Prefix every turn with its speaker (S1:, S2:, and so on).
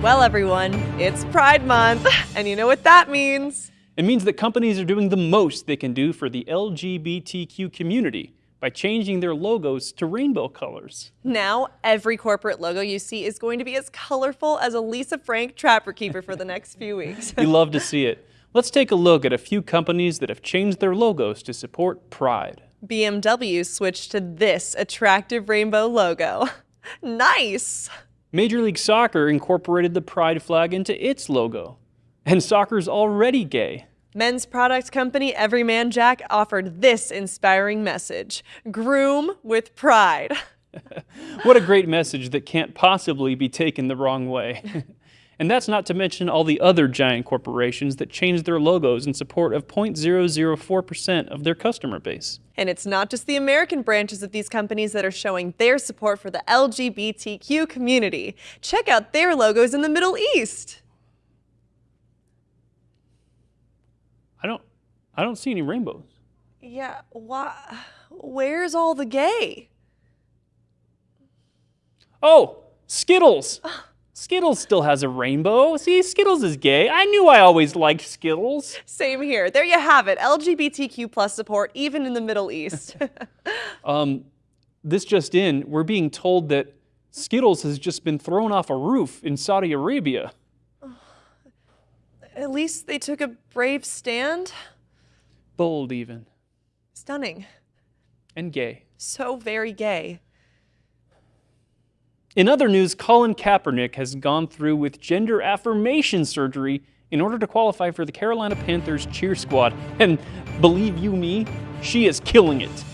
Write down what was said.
S1: Well, everyone, it's Pride Month, and you know what that means.
S2: It means that companies are doing the most they can do for the LGBTQ community by changing their logos to rainbow colors.
S1: Now, every corporate logo you see is going to be as colorful as a Lisa Frank Trapper Keeper for the next few weeks.
S2: you love to see it. Let's take a look at a few companies that have changed their logos to support Pride.
S1: BMW switched to this attractive rainbow logo. nice!
S2: Major League Soccer incorporated the pride flag into its logo. And soccer's already gay.
S1: Men's product company Everyman Jack offered this inspiring message Groom with pride.
S2: what a great message that can't possibly be taken the wrong way. And that's not to mention all the other giant corporations that changed their logos in support of 0.004% of their customer base.
S1: And it's not just the American branches of these companies that are showing their support for the LGBTQ community. Check out their logos in the Middle East.
S2: I don't I don't see any rainbows.
S1: Yeah, why where's all the gay?
S2: Oh, Skittles. Skittles still has a rainbow. See, Skittles is gay. I knew I always liked Skittles.
S1: Same here. There you have it. LGBTQ plus support, even in the Middle East.
S2: um, this just in, we're being told that Skittles has just been thrown off a roof in Saudi Arabia.
S1: At least they took a brave stand.
S2: Bold, even.
S1: Stunning.
S2: And gay.
S1: So very gay.
S2: In other news, Colin Kaepernick has gone through with gender affirmation surgery in order to qualify for the Carolina Panthers cheer squad. And believe you me, she is killing it.